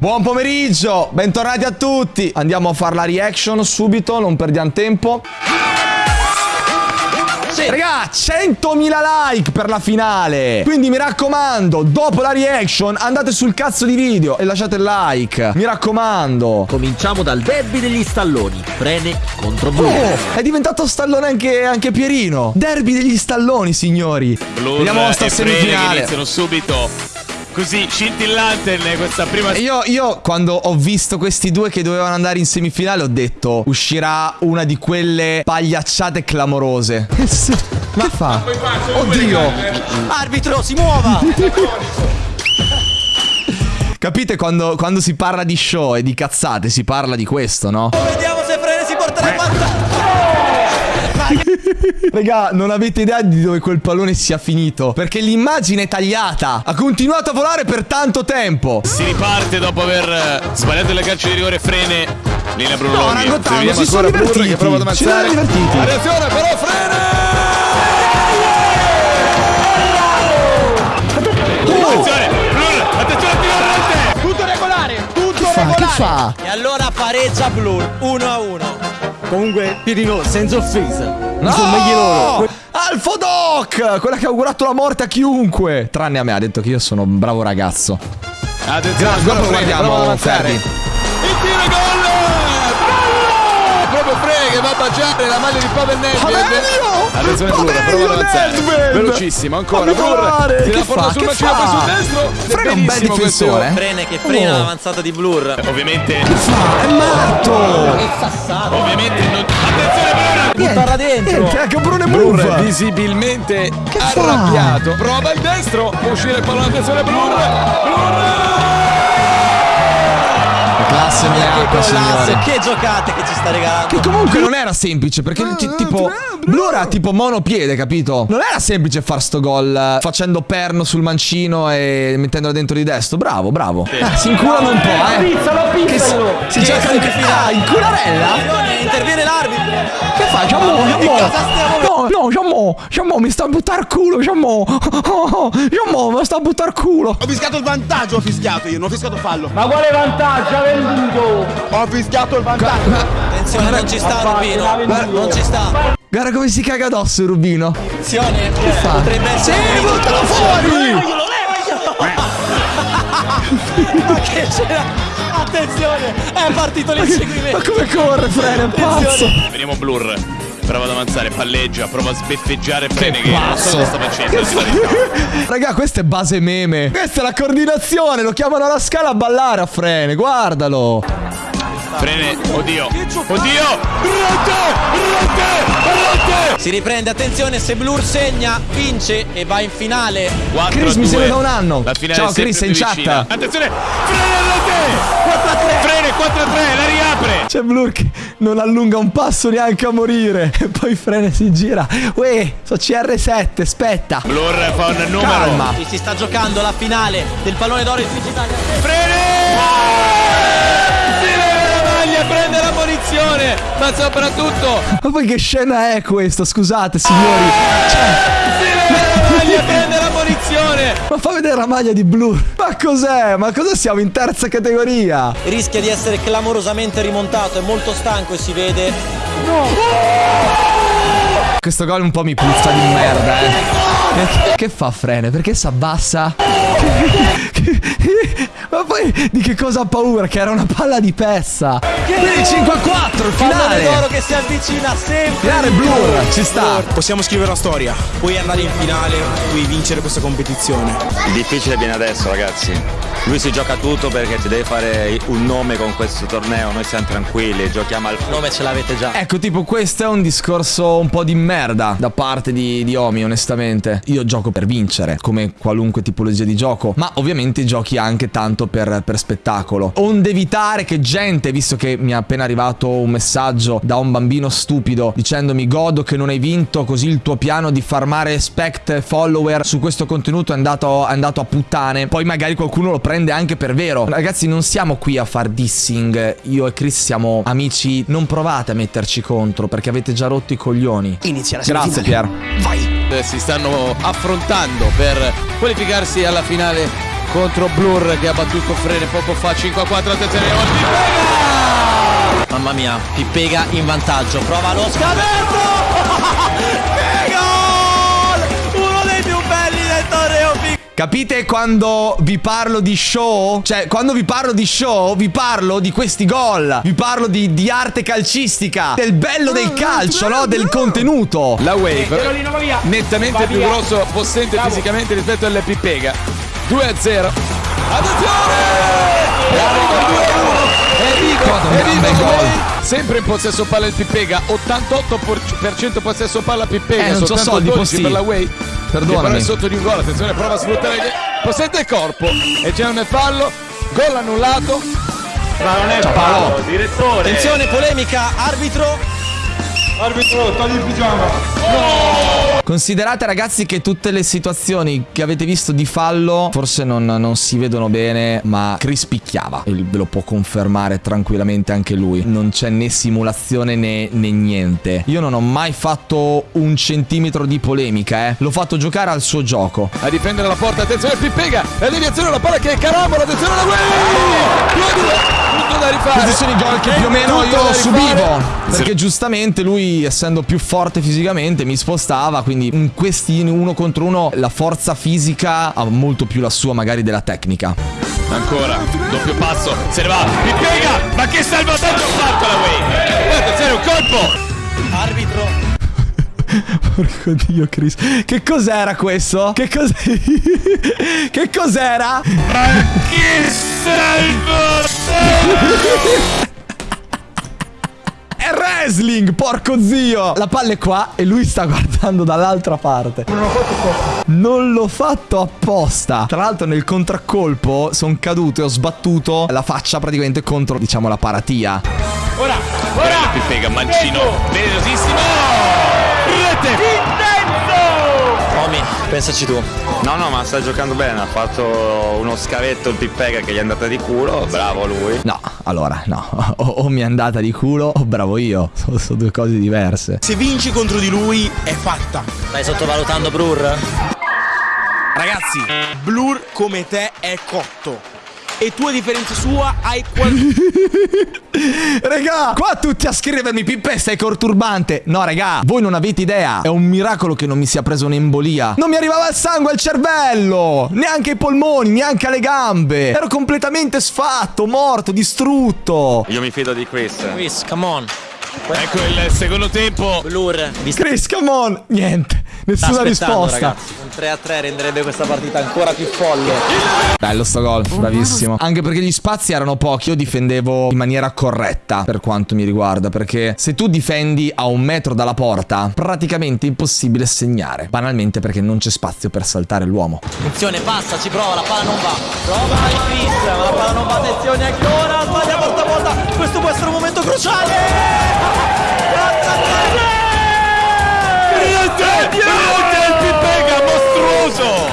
Buon pomeriggio, bentornati a tutti. Andiamo a fare la reaction subito, non perdiamo tempo. Sì. Raga, 100.000 like per la finale. Quindi mi raccomando, dopo la reaction andate sul cazzo di video e lasciate il like. Mi raccomando. Cominciamo dal derby degli stalloni. Frene contro Blue. Oh, è diventato stallone anche, anche Pierino. Derby degli stalloni, signori. Blue Vediamo sta semifinale. iniziano subito così scintillante questa prima io, io quando ho visto questi due che dovevano andare in semifinale ho detto uscirà una di quelle pagliacciate clamorose. Ma fa? Oddio! Arbitro si muova! Capite quando, quando si parla di show e di cazzate si parla di questo no? Vediamo se Frene si porta le vantaggio Raga, non avete idea di dove quel pallone sia finito. Perché l'immagine è tagliata. Ha continuato a volare per tanto tempo. Si riparte dopo aver sbagliato le calcio di rigore frene. Linea Bruno No, Rangottano, si sono divertiti. Che prova ad ammazzare. Si sono divertiti. Attenzione, però frene! Tutto regolare, tutto che fa? regolare. Che fa? E allora pareggia Blur, 1 a 1. Comunque, Pirino, senza offesa. No! Sono meglio loro. Alfo Doc! Quella che ha augurato la morte a chiunque. Tranne a me, ha detto che io sono un bravo ragazzo. Attenzione, Guarda, guardiamo, Ferdi. Il tiro gol! Proprio Frene che va a baciare la maglia di Pavel Nedved. Attenzione Blur, prova ad avanzare. Velocissimo, ancora Blur. Tira forte sul bacino, poi sul destro. Frene è un bel difensore. Frene che frena Oh. l'avanzata di Blur. Ovviamente, È matto! È sassato. ovviamente non... Attenzione Blur! Buttarla dentro. Niente, anche Brune Blur Move. visibilmente fa? arrabbiato. Prova il destro, può uscire il pallone, attenzione Blur. Blur! Classe mia acqua, Golasso, signori. che giocate che ci sta regalando. Che comunque non era semplice perché ti- tipo Blue era tipo monopiede, capito? Non era semplice far sto gol eh, facendo perno sul mancino e mettendolo dentro di destro. Bravo, bravo. Eh, si inculano un po', eh. Pizzalo, Che si, si gioca in ah, in cularella? Interviene l'arbitro. Che fa? Giammo, Giammo. No, no, Giammo, Giammo, mi sta a buttar culo, Giammo. Giammo, mi sta a buttar culo. Ho fischiato il vantaggio, ho fischiato io, non ho fischiato fallo. Ma quale vantaggio venduto? Ho fischiato il vantaggio. Attenzione, non ci sta Rubino. Non ci sta. Guarda come si caga addosso, Rubino. Attenzione, fa? potrebbe essere Sì, buttalo fuori! Ma che c'era? Attenzione, è partito Ma l'inseguimento. come corre, freno, è pazzo. Vediamo Blur. Prova ad avanzare, palleggia, prova a sbeffeggiare Frene che, non so pazzo. cosa sta facendo. Raga, questa è base meme. Questa è la coordinazione. Lo chiamano alla scala a ballare a frene. Guardalo. Frene, oddio, oddio, rete, rete, rete. Si riprende, attenzione, se Blur segna, vince e va in finale. 4 Chris, mi segue da un anno. La finale Ciao, Chris, in chat. vicina. Attenzione, frene rete. 4 3. Frene 4 3, la riapre. C'è Blur che non allunga un passo neanche a morire. E poi frene si gira. Uè, so CR7, aspetta. Blur fa un numero. Calma. Si sta giocando la finale del pallone d'oro in. Frene! Maglia, prende la munizione, ma soprattutto Ma poi che scena è questa? Scusate, signori. la maglia, prende la munizione. Ma fa vedere la maglia di Blur. Ma cos'è? Ma cosa siamo in terza categoria? Rischia di essere clamorosamente rimontato, è molto stanco e si vede. Questo gol un po' mi puzza di merda, eh. Che, che fa frene? Perché si abbassa? Ma poi di che cosa ha paura? Che era una palla di pezza. Quindi 5 a 4, il Pallone d'oro finale. che si avvicina sempre. Finale. Blur, ci sta. Possiamo scrivere la storia, puoi andare in finale, puoi vincere questa competizione. Il difficile viene adesso, ragazzi. Lui si gioca tutto perché ci deve fare un nome con questo torneo. Noi siamo tranquilli, giochiamo al nome ce l'avete già. Ecco, tipo, questo è un discorso un po' di merda da parte di, di Omi, onestamente. Io gioco per vincere, come qualunque tipologia di gioco, ma ovviamente giochi anche tanto per, per spettacolo. Onde evitare che gente, visto che mi è appena arrivato un messaggio da un bambino stupido dicendomi godo che non hai vinto, così il tuo piano di farmare spect follower su questo contenuto è andato, è andato a puttane, poi magari qualcuno lo prende anche per vero. Ragazzi, non siamo qui a far dissing, io e Chris siamo amici, non provate a metterci contro perché avete già rotto i coglioni. Inizia la Grazie Pier. Vai. Eh, Si stanno affrontando per qualificarsi alla finale contro Blur che ha battuto Frene poco fa 5 a 4 attenzione Pippega Mamma mia, Pippega in vantaggio. Prova lo scavetto! che gol! Uno dei più belli del torneo. Capite quando vi parlo di show? Cioè, quando vi parlo di show, vi parlo di questi gol. Vi parlo di, di arte calcistica. Del bello del calcio, no? Del contenuto. la Wave nettamente più grosso possente fisicamente rispetto alle Pippega 2 a 0 attenzione e arriva il 2 a 1 Enrico Enrico bel gol. Gouveia. sempre in possesso palla il Pippega 88% possesso palla Pippega Eh, non soltanto soldi, 12 per Posti. la Way Perdonami. che però è sotto di un gol attenzione prova a sfruttare il possente il corpo e c'è un fallo gol annullato Ma non è Paolo. fallo, direttore. Attenzione, polemica, arbitro. Arbitro, togli il pigiama. Considerate ragazzi che tutte le situazioni che avete visto di fallo forse non, non si vedono bene, ma Chris picchiava. E ve lo può confermare tranquillamente anche lui. Non c'è né simulazione né, né niente. Io non ho mai fatto un centimetro di polemica, eh. L'ho fatto giocare al suo gioco. a difendere la porta attenzione Pippega la deviazione la palla che è carambola attenzione la Way 2 a 2 tutto da rifare Posizioni gol che più o meno io subivo. Perché giustamente lui, essendo più forte fisicamente, mi spostava. Quindi in questi uno contro uno la forza fisica ha molto più la sua, magari, della tecnica. Ancora, doppio passo, se ne va, Pippega, ma che salvataggio ha fatto la Way? Poi attenzione, un colpo! Arbitro. Porco dio, Chris. Che cos'era questo? Che cos'era? che cos'era? Che salvataggio! Wrestling, porco zio! La palla è qua e lui sta guardando dall'altra parte. Non l'ho fatto apposta. Tra l'altro nel contraccolpo sono caduto e ho sbattuto la faccia praticamente contro, diciamo, la paratia. Ora, ora. Pippega, mancino, venenosissimo! Rete! Intenso. Omi, pensaci tu. No, no, ma sta giocando bene. Ha fatto uno scavetto il Pippega che gli è andata di culo. Bravo lui. No, allora, no. O, o mi è andata di culo o bravo io. Sono, sono due cose diverse. Se vinci contro di lui è fatta. Stai sottovalutando Brur? Ragazzi, Blur come te è cotto. E tu a differenza sua hai qualcosa. Regà, qua tutti a scrivermi Pippe sei corturbante No regà, voi non avete idea È un miracolo che non mi sia preso un'embolia Non mi arrivava il sangue al cervello Neanche ai polmoni, neanche alle gambe Ero completamente sfatto, morto, distrutto Io mi fido di Chris. Chris, come on. Ecco il secondo tempo. Blur, Chris, come on Niente, nessuna risposta ragazzi. Un 3 a 3 renderebbe questa partita ancora più folle. Bello sto gol, bravissimo Anche perché gli spazi erano pochi Io difendevo in maniera corretta Per quanto mi riguarda Perché se tu difendi a un metro dalla porta Praticamente è impossibile segnare Banalmente perché non c'è spazio per saltare l'uomo Attenzione, passa, ci prova, la palla non va. Prova il Chris, ma la palla non va. Attenzione ancora, sbaglia porta a porta. Questo può essere un momento cruciale.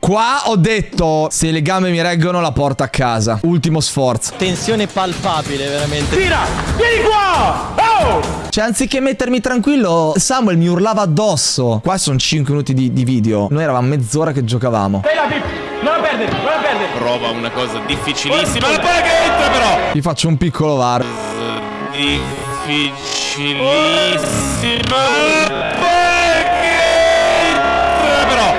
Qua ho detto Se le gambe mi reggono la porto a casa Ultimo sforzo Tensione palpabile, veramente. Tira. Vieni qua. Oh. Cioè anziché mettermi tranquillo Samuel mi urlava addosso Qua sono 5 minuti di, di video Noi eravamo mezz'ora che giocavamo Pip. Non la perdere, non la perdere. Prova una cosa difficilissima. La palla che entra però! Vi faccio un piccolo var Difficilissima. Entra però!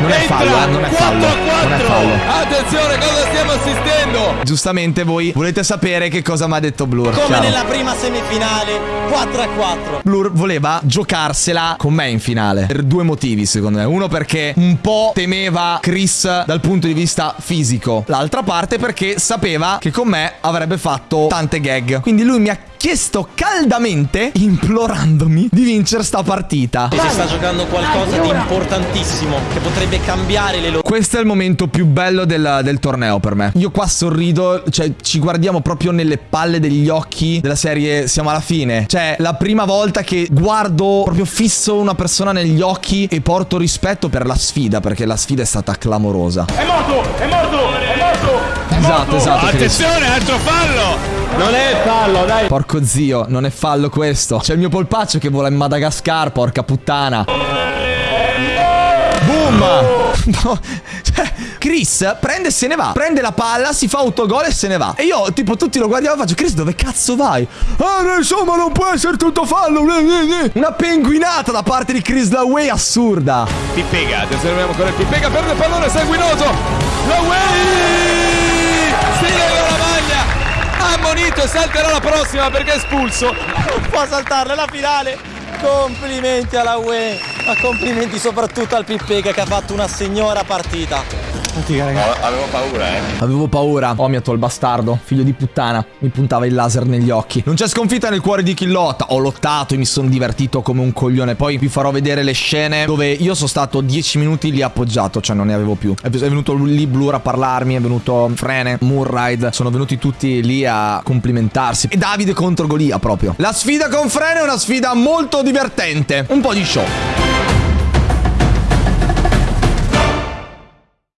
Non è fallo, eh, non è 4 fallo, a non è 4. fallo. Attenzione, cosa stiamo assistendo? Giustamente voi volete sapere che cosa mi ha detto Blur Come chiaro? nella prima semifinale, 4 a 4. Blur voleva giocarsela con me in finale Per due motivi secondo me Uno perché un po' temeva Chris dal punto di vista fisico L'altra parte perché sapeva che con me avrebbe fatto tante gag Quindi lui mi ha chiesto caldamente, implorandomi, di vincere sta partita Si sta giocando qualcosa di importantissimo che potrebbe cambiare le loro. Questo è il momento più bello del, del torneo per me. Io qua sorrido, cioè ci guardiamo proprio nelle palle degli occhi della serie Siamo alla fine. Cioè, la prima volta che guardo proprio fisso una persona negli occhi e porto rispetto per la sfida, perché la sfida è stata clamorosa. È morto, è morto, è morto. Esatto, esatto. Attenzione, altro fallo! Non è fallo, dai. Porco zio, non è fallo questo. C'è il mio polpaccio che vola in Madagascar, porca puttana. Boom! No, cioè, Chris prende e se ne va. Prende la palla, si fa autogol e se ne va. E io, tipo, tutti lo guardiamo e faccio: Chris, dove cazzo vai? Ah, insomma, non può essere tutto fallo. Una penguinata da parte di Chris Laway assurda. Pippega, attenzione, abbiamo ancora il Pippega, perde il pallone, sanguinoso. Laway! E salterà la prossima perché è espulso. Non può saltarla la finale. Complimenti alla UE, ma complimenti soprattutto al Pippega che ha fatto una signora partita. Avevo paura, eh. Avevo paura. Omiato il bastardo, figlio di puttana. Mi puntava il laser negli occhi. Non c'è sconfitta nel cuore di chi lotta. Ho lottato e mi sono divertito come un coglione. Poi vi farò vedere le scene dove io sono stato 10 minuti lì appoggiato, cioè non ne avevo più. È venuto lì Blur a parlarmi, è venuto Frene, Moonride. Sono venuti tutti lì a complimentarsi. E Davide contro Golia proprio. La sfida con Frene è una sfida molto divertente. Un po' di show.